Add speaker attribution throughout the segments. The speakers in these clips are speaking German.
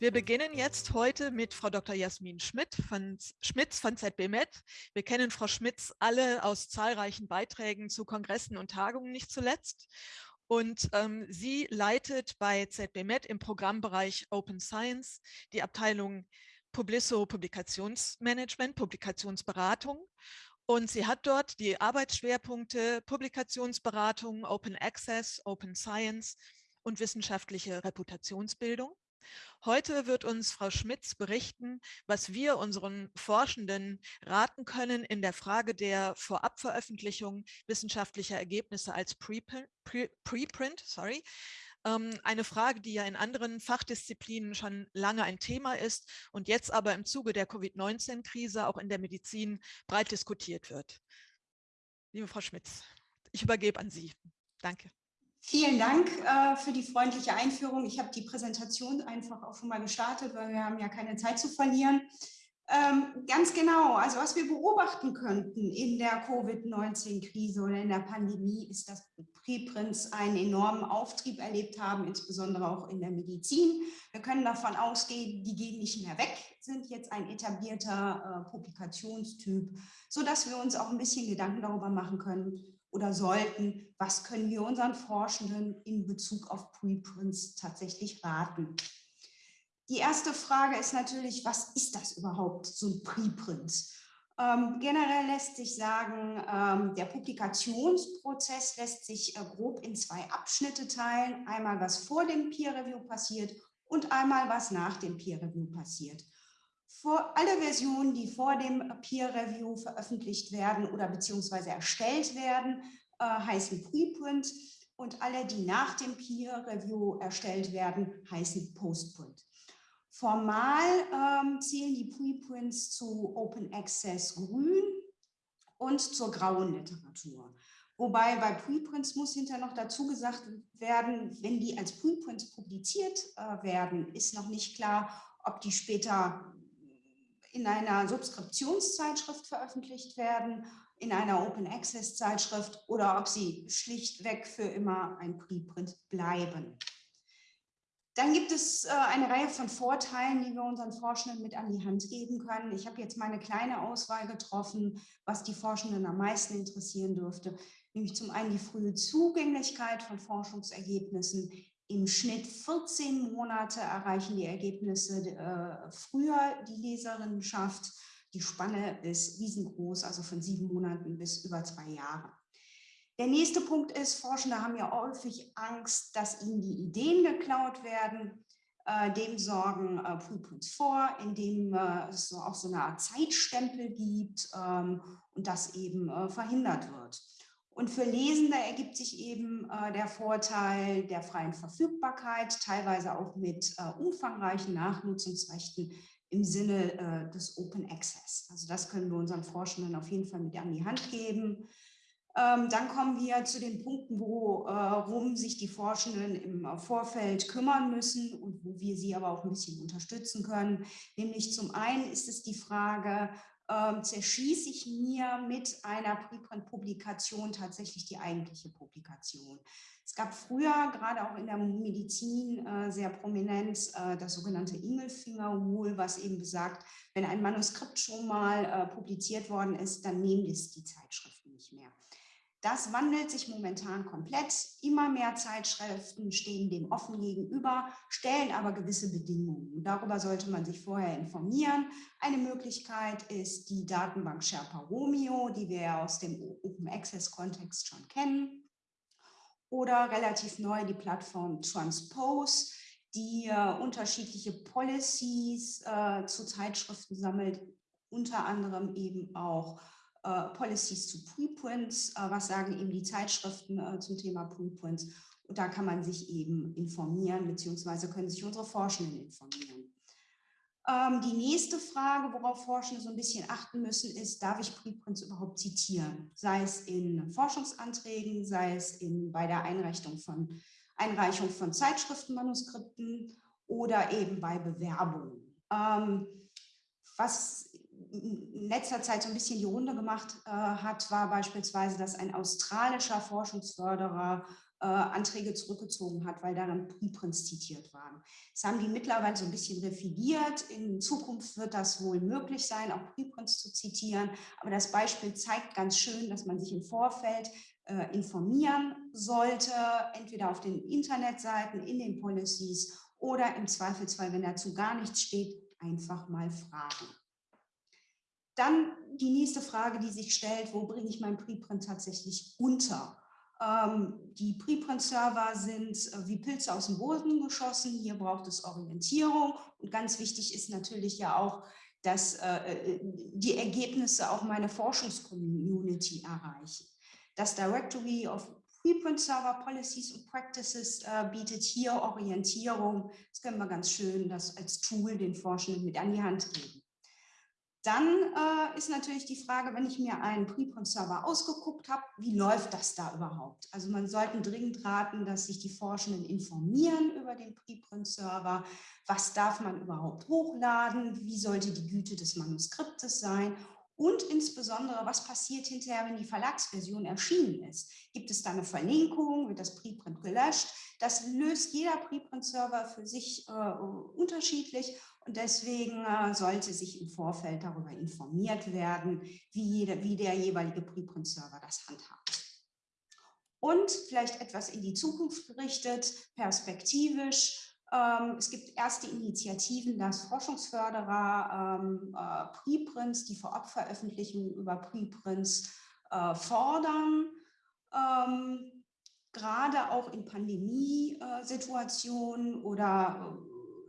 Speaker 1: Wir beginnen jetzt heute mit Frau Dr. Jasmin Schmidt von, Schmitz von ZBMed. Wir kennen Frau Schmitz alle aus zahlreichen Beiträgen zu Kongressen und Tagungen nicht zuletzt. Und ähm, sie leitet bei ZBMed im Programmbereich Open Science die Abteilung Publisso Publikationsmanagement, Publikationsberatung. Und sie hat dort die Arbeitsschwerpunkte Publikationsberatung, Open Access, Open Science und wissenschaftliche Reputationsbildung. Heute wird uns Frau Schmitz berichten, was wir unseren Forschenden raten können in der Frage der Vorabveröffentlichung wissenschaftlicher Ergebnisse als Preprint, sorry, ähm, eine Frage, die ja in anderen Fachdisziplinen schon lange ein Thema ist und jetzt aber im Zuge der Covid-19-Krise auch in der Medizin breit diskutiert wird. Liebe Frau Schmitz, ich übergebe an Sie. Danke.
Speaker 2: Vielen Dank äh, für die freundliche Einführung. Ich habe die Präsentation einfach auch schon mal gestartet, weil wir haben ja keine Zeit zu verlieren. Ähm, ganz genau, also was wir beobachten könnten in der Covid-19-Krise oder in der Pandemie, ist, dass Preprints einen enormen Auftrieb erlebt haben, insbesondere auch in der Medizin. Wir können davon ausgehen, die gehen nicht mehr weg, sind jetzt ein etablierter äh, Publikationstyp, sodass wir uns auch ein bisschen Gedanken darüber machen können, oder sollten, was können wir unseren Forschenden in Bezug auf Preprints tatsächlich raten. Die erste Frage ist natürlich, was ist das überhaupt, so ein Preprint? Ähm, generell lässt sich sagen, ähm, der Publikationsprozess lässt sich äh, grob in zwei Abschnitte teilen. Einmal, was vor dem Peer Review passiert und einmal, was nach dem Peer Review passiert. Vor, alle Versionen, die vor dem Peer Review veröffentlicht werden oder beziehungsweise erstellt werden, äh, heißen Preprint und alle, die nach dem Peer Review erstellt werden, heißen Postprint. Formal ähm, zählen die Preprints zu Open Access Grün und zur grauen Literatur. Wobei bei Preprints muss hinterher noch dazu gesagt werden, wenn die als Preprints publiziert äh, werden, ist noch nicht klar, ob die später in einer Subskriptionszeitschrift veröffentlicht werden, in einer Open Access Zeitschrift oder ob sie schlichtweg für immer ein Preprint bleiben. Dann gibt es äh, eine Reihe von Vorteilen, die wir unseren Forschenden mit an die Hand geben können. Ich habe jetzt meine kleine Auswahl getroffen, was die Forschenden am meisten interessieren dürfte, nämlich zum einen die frühe Zugänglichkeit von Forschungsergebnissen, im Schnitt 14 Monate erreichen die Ergebnisse äh, früher die Leserinnenschaft. Die Spanne ist riesengroß, also von sieben Monaten bis über zwei Jahre. Der nächste Punkt ist, Forschende haben ja häufig Angst, dass ihnen die Ideen geklaut werden. Äh, dem sorgen äh, Preprints vor, indem äh, es so auch so eine Art Zeitstempel gibt ähm, und das eben äh, verhindert wird. Und für Lesende ergibt sich eben äh, der Vorteil der freien Verfügbarkeit, teilweise auch mit äh, umfangreichen Nachnutzungsrechten im Sinne äh, des Open Access. Also das können wir unseren Forschenden auf jeden Fall mit an die Hand geben. Ähm, dann kommen wir zu den Punkten, worum äh, sich die Forschenden im äh, Vorfeld kümmern müssen und wo wir sie aber auch ein bisschen unterstützen können. Nämlich zum einen ist es die Frage, ähm, zerschieße ich mir mit einer Preprint-Publikation tatsächlich die eigentliche Publikation. Es gab früher, gerade auch in der Medizin, äh, sehr prominent äh, das sogenannte Ingelfinger-Rule, was eben besagt, wenn ein Manuskript schon mal äh, publiziert worden ist, dann nehmen es die Zeitschriften nicht mehr. Das wandelt sich momentan komplett. Immer mehr Zeitschriften stehen dem offen gegenüber, stellen aber gewisse Bedingungen. Darüber sollte man sich vorher informieren. Eine Möglichkeit ist die Datenbank Sherpa Romeo, die wir aus dem Open Access Kontext schon kennen. Oder relativ neu die Plattform Transpose, die äh, unterschiedliche Policies äh, zu Zeitschriften sammelt, unter anderem eben auch Policies zu Preprints, äh, was sagen eben die Zeitschriften äh, zum Thema Preprints. Und da kann man sich eben informieren, beziehungsweise können sich unsere Forschenden informieren. Ähm, die nächste Frage, worauf Forschende so ein bisschen achten müssen, ist, darf ich Preprints überhaupt zitieren? Sei es in Forschungsanträgen, sei es in, bei der Einreichung von, Einreichung von Zeitschriftenmanuskripten oder eben bei Bewerbungen. Ähm, was in letzter Zeit so ein bisschen die Runde gemacht äh, hat, war beispielsweise, dass ein australischer Forschungsförderer äh, Anträge zurückgezogen hat, weil darin Preprints zitiert waren. Das haben die mittlerweile so ein bisschen revidiert. In Zukunft wird das wohl möglich sein, auch Preprints zu zitieren. Aber das Beispiel zeigt ganz schön, dass man sich im Vorfeld äh, informieren sollte, entweder auf den Internetseiten, in den Policies oder im Zweifelsfall, wenn dazu gar nichts steht, einfach mal fragen. Dann die nächste Frage, die sich stellt, wo bringe ich mein Preprint tatsächlich unter? Ähm, die Preprint-Server sind äh, wie Pilze aus dem Boden geschossen. Hier braucht es Orientierung. Und ganz wichtig ist natürlich ja auch, dass äh, äh, die Ergebnisse auch meine Forschungscommunity erreichen. Das Directory of Preprint Server Policies und Practices bietet hier Orientierung. Das können wir ganz schön das als Tool den Forschenden mit an die Hand geben. Dann äh, ist natürlich die Frage, wenn ich mir einen Preprint-Server ausgeguckt habe, wie läuft das da überhaupt? Also man sollte dringend raten, dass sich die Forschenden informieren über den Preprint-Server. Was darf man überhaupt hochladen? Wie sollte die Güte des Manuskriptes sein? Und insbesondere, was passiert hinterher, wenn die Verlagsversion erschienen ist? Gibt es da eine Verlinkung? Wird das Preprint gelöscht? Das löst jeder Preprint-Server für sich äh, unterschiedlich und deswegen äh, sollte sich im Vorfeld darüber informiert werden, wie, jeder, wie der jeweilige Preprint-Server das handhabt. Und vielleicht etwas in die Zukunft gerichtet, perspektivisch. Ähm, es gibt erste Initiativen, dass Forschungsförderer ähm, äh, Preprints, die Vorabveröffentlichungen über Preprints äh, fordern. Ähm, gerade auch in Pandemiesituationen oder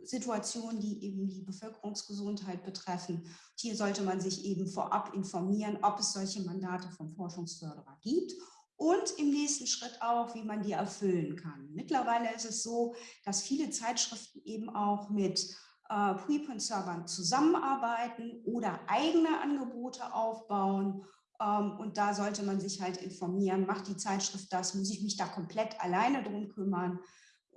Speaker 2: Situationen, die eben die Bevölkerungsgesundheit betreffen. Hier sollte man sich eben vorab informieren, ob es solche Mandate vom Forschungsförderer gibt und im nächsten Schritt auch, wie man die erfüllen kann. Mittlerweile ist es so, dass viele Zeitschriften eben auch mit äh, Preprint-Servern zusammenarbeiten oder eigene Angebote aufbauen. Ähm, und da sollte man sich halt informieren, macht die Zeitschrift das, muss ich mich da komplett alleine drum kümmern?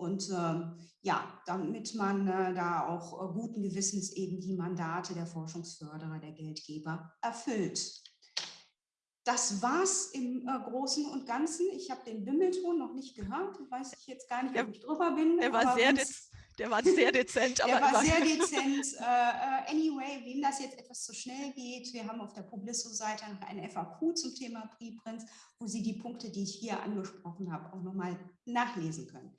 Speaker 2: Und äh, ja, damit man äh, da auch äh, guten Gewissens eben die Mandate der Forschungsförderer, der Geldgeber erfüllt. Das war's im äh, Großen und Ganzen. Ich habe den Bimmelton noch nicht gehört. Weiß ich jetzt gar nicht, ob ich drüber bin.
Speaker 1: Der war sehr der war sehr dezent.
Speaker 2: der war sehr dezent. Uh, anyway, wem das jetzt etwas zu schnell geht, wir haben auf der Publisso-Seite noch ein FAQ zum Thema Preprints, wo Sie die Punkte, die ich hier angesprochen habe, auch nochmal nachlesen können.